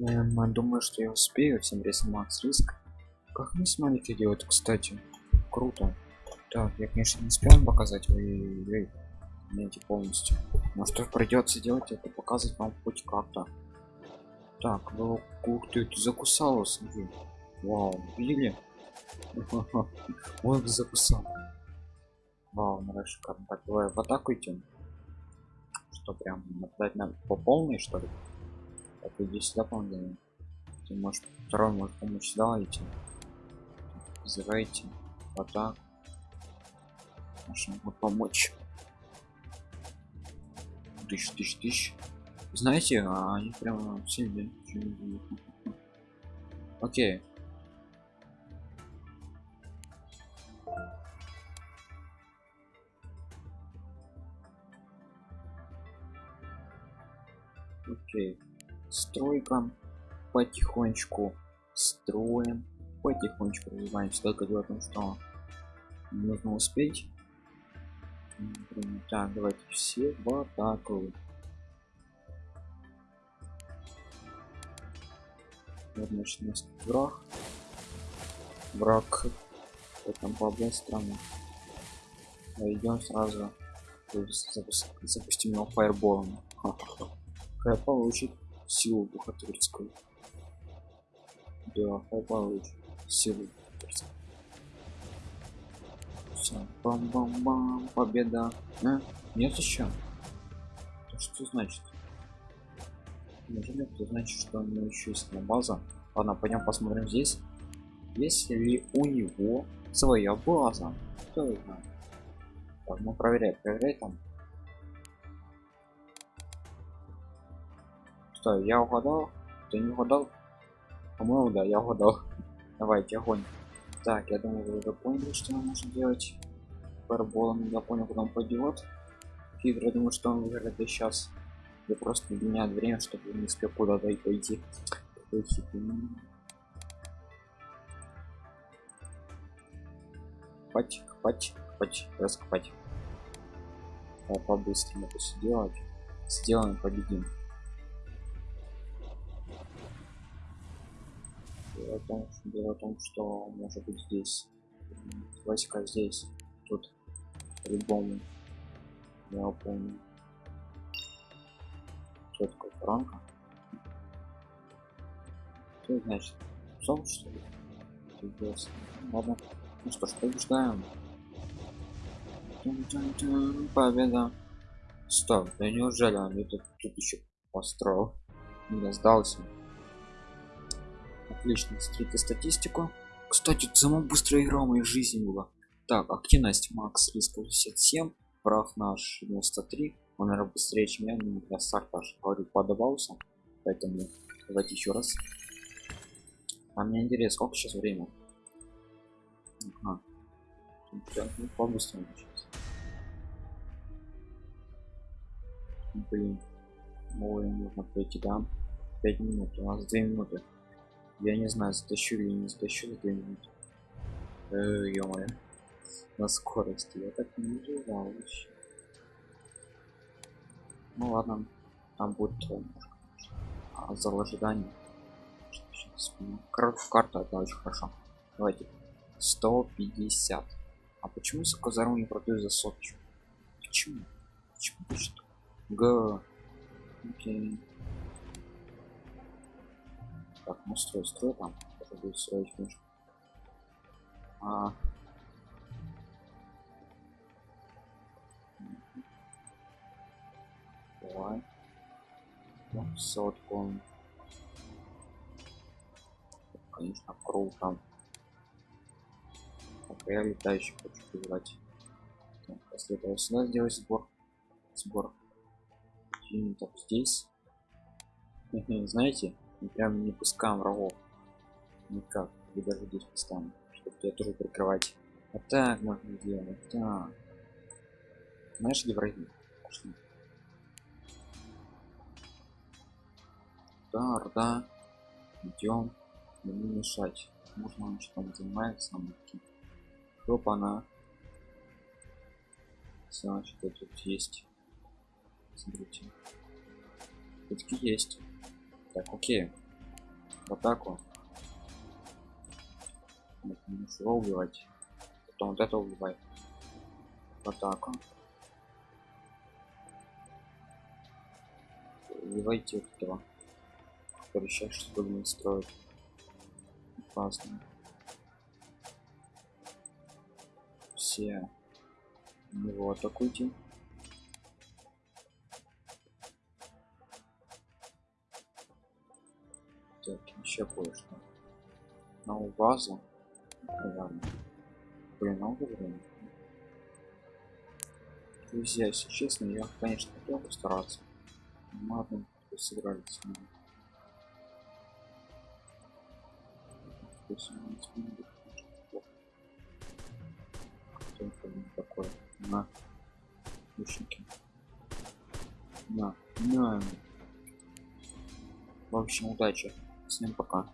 эм, думаю что я успею всем рейсом макс риск. Как мне смайлики делать кстати? Круто. Так я конечно не успел показать вы знаете полностью. Но что придется делать это показывать вам хоть как-то. Так ну ух ты ты закусала смотри. Вау видели? Он закусал. Вау ну шикарно так давай в атаку идем что прям нападать на по полной что ли так иди сюда по ты можешь второй может помочь сюда идти вызывайте вот так можем помочь. Тысяч тысяч тысяч. Знаете а они прямо сильные окей. Окей стройка потихонечку строим потихонечку развиваемся только дело в том что нужно успеть. Так давайте все в атаку. Значит враг. Враг там по-быстрому идем сразу запустим его фаерболом. Хай получит силу бухгалтерскую. Да получит силу все бам бам бам победа. А? нет еще? Это что значит? Неужели это значит что у него еще есть на база ладно пойдем посмотрим здесь. Есть ли у него своя база? Кто знает? Так ну проверяй проверяй там что я угадал? Ты не угадал? По-моему да я угадал. Давайте огонь так я думаю вы уже поняли что нам нужно делать. Параболом я понял куда он пойдет. Хитро думаю что он выиграет сейчас. Я просто меняет время чтобы не успел куда-то и пойти. Копать копать копать раскопать. По-быстрому это все делать. Сделаем победим дело в том, в том что может быть здесь войска здесь тут по-любому. Я помню. Что такое франка что значит сон что ли? Ладно. Ну что ж побеждаем. Победа. Стоп да неужели он это тут еще построил не сдался отлично смотрите статистику. Кстати самая быстрая игра в моей жизни была. Так активность макс риск 57 прав наш 93 он наверное быстрее чем я но для старта говорю подобался поэтому давайте еще раз. А мне интересно сколько сейчас время ага. ну, по-быстрому сейчас. Блин ой нужно пройти да? 5 минут у нас 2 минуты я не знаю затащу или не затащу за 2 минуты э, ё -моё. на скорости я так не ожидал вообще. Ну ладно там будет а, зал ожидания карта это очень хорошо. Давайте. 150 а почему заказару не продаю за соточку почему? Почему? Г. Окей так ну строй строй там тоже будет строить конечно а. Давай. Сотку конечно круто. Так я летающий хочу убрать после этого сюда сделать сбор. Сбор. Юнитов здесь. Знаете мы прям не пускаем врагов. Никак. И даже здесь поставим чтобы я тоже прикрывать. Вот так можно делать так знаешь где враги? Пошли. да да идем. Не мешать. Можно он что там занимается нам хлоп она. Значит тут есть. Смотрите. Все есть так окей. В атаку его убивать. Потом вот это убивай в атаку убивайте этого который сейчас что не строит. Классно. Все. Его атакуйте так еще кое-что. На базу блин много времени друзья если честно я конечно хотел постараться Ну ладно сыграли с ним такой. На. Лучники на. На. В общем удачи всем пока